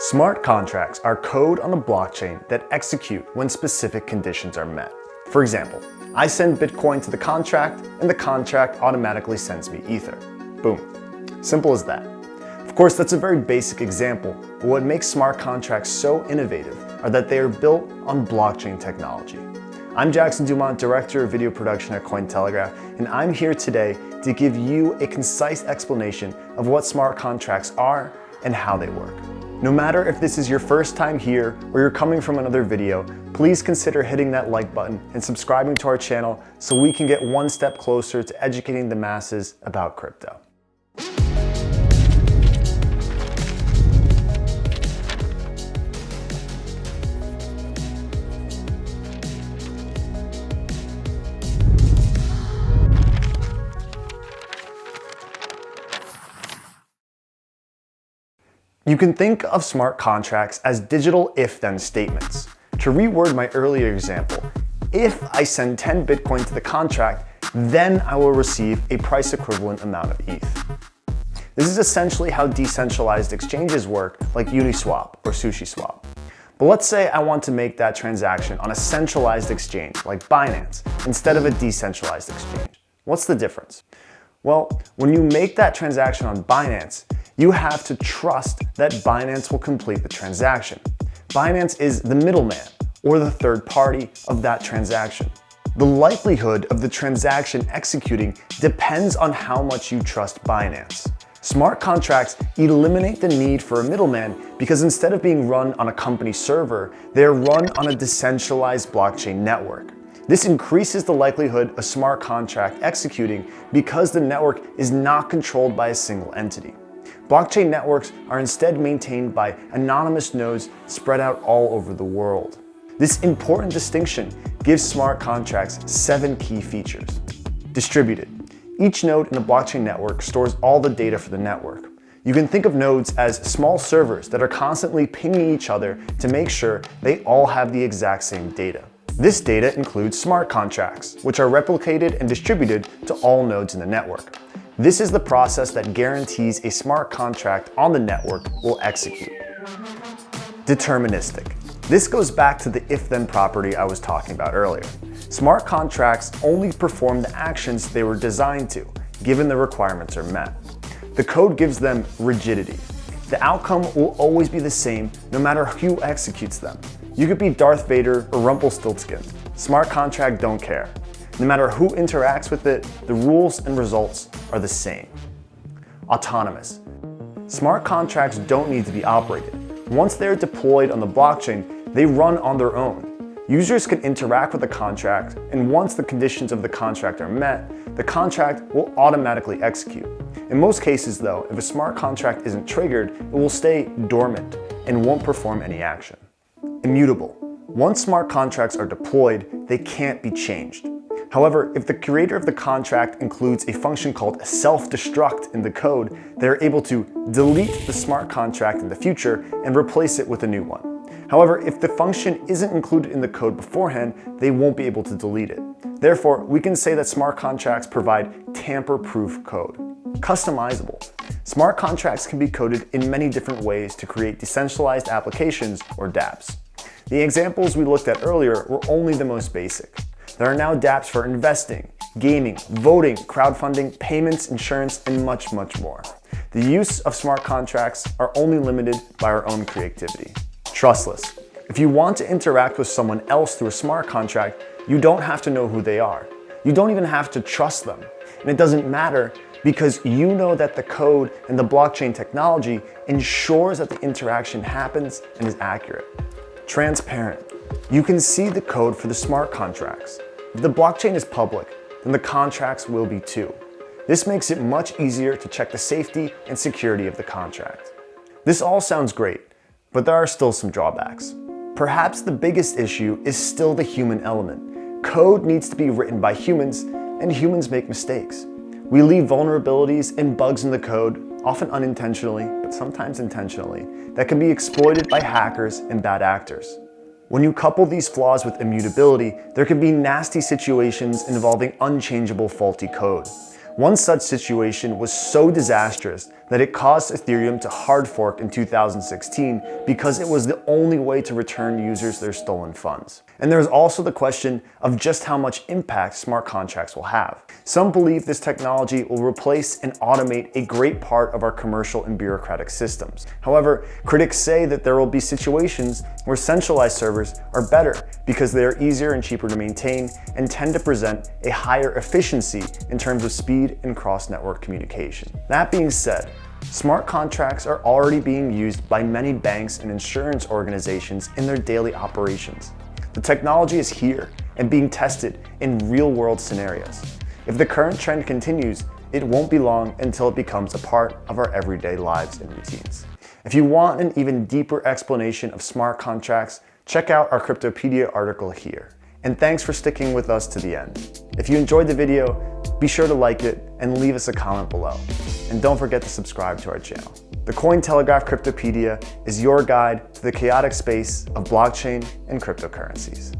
Smart contracts are code on the blockchain that execute when specific conditions are met. For example, I send Bitcoin to the contract and the contract automatically sends me Ether. Boom. Simple as that. Of course, that's a very basic example, but what makes smart contracts so innovative are that they are built on blockchain technology. I'm Jackson Dumont, Director of Video Production at Cointelegraph, and I'm here today to give you a concise explanation of what smart contracts are and how they work. No matter if this is your first time here or you're coming from another video, please consider hitting that like button and subscribing to our channel so we can get one step closer to educating the masses about crypto. You can think of smart contracts as digital if-then statements. To reword my earlier example, if I send 10 Bitcoin to the contract, then I will receive a price equivalent amount of ETH. This is essentially how decentralized exchanges work like Uniswap or SushiSwap. But let's say I want to make that transaction on a centralized exchange like Binance instead of a decentralized exchange. What's the difference? Well, when you make that transaction on Binance, you have to trust that Binance will complete the transaction. Binance is the middleman or the third party of that transaction. The likelihood of the transaction executing depends on how much you trust Binance. Smart contracts eliminate the need for a middleman because instead of being run on a company server, they are run on a decentralized blockchain network. This increases the likelihood of a smart contract executing because the network is not controlled by a single entity. Blockchain networks are instead maintained by anonymous nodes spread out all over the world. This important distinction gives smart contracts seven key features. Distributed. Each node in a blockchain network stores all the data for the network. You can think of nodes as small servers that are constantly pinging each other to make sure they all have the exact same data. This data includes smart contracts, which are replicated and distributed to all nodes in the network. This is the process that guarantees a smart contract on the network will execute. Deterministic. This goes back to the if-then property I was talking about earlier. Smart contracts only perform the actions they were designed to, given the requirements are met. The code gives them rigidity. The outcome will always be the same no matter who executes them. You could be Darth Vader or Rumpelstiltskin. Smart contract don't care. No matter who interacts with it, the rules and results are the same. Autonomous. Smart contracts don't need to be operated. Once they're deployed on the blockchain, they run on their own. Users can interact with the contract, and once the conditions of the contract are met, the contract will automatically execute. In most cases though, if a smart contract isn't triggered, it will stay dormant and won't perform any action. Immutable. Once smart contracts are deployed, they can't be changed. However, if the creator of the contract includes a function called self-destruct in the code, they're able to delete the smart contract in the future and replace it with a new one. However, if the function isn't included in the code beforehand, they won't be able to delete it. Therefore, we can say that smart contracts provide tamper-proof code. Customizable. Smart contracts can be coded in many different ways to create decentralized applications or dApps. The examples we looked at earlier were only the most basic. There are now dApps for investing, gaming, voting, crowdfunding, payments, insurance, and much, much more. The use of smart contracts are only limited by our own creativity. Trustless. If you want to interact with someone else through a smart contract, you don't have to know who they are. You don't even have to trust them. And it doesn't matter because you know that the code and the blockchain technology ensures that the interaction happens and is accurate. Transparent. You can see the code for the smart contracts. If the blockchain is public, then the contracts will be too. This makes it much easier to check the safety and security of the contract. This all sounds great, but there are still some drawbacks. Perhaps the biggest issue is still the human element. Code needs to be written by humans, and humans make mistakes. We leave vulnerabilities and bugs in the code, often unintentionally, but sometimes intentionally, that can be exploited by hackers and bad actors. When you couple these flaws with immutability, there can be nasty situations involving unchangeable faulty code. One such situation was so disastrous that it caused Ethereum to hard fork in 2016 because it was the only way to return users their stolen funds. And there's also the question of just how much impact smart contracts will have. Some believe this technology will replace and automate a great part of our commercial and bureaucratic systems. However, critics say that there will be situations where centralized servers are better because they are easier and cheaper to maintain and tend to present a higher efficiency in terms of speed and cross-network communication. That being said, Smart contracts are already being used by many banks and insurance organizations in their daily operations. The technology is here and being tested in real-world scenarios. If the current trend continues, it won't be long until it becomes a part of our everyday lives and routines. If you want an even deeper explanation of smart contracts, check out our Cryptopedia article here. And thanks for sticking with us to the end. If you enjoyed the video, be sure to like it and leave us a comment below. And don't forget to subscribe to our channel. The Cointelegraph Cryptopedia is your guide to the chaotic space of blockchain and cryptocurrencies.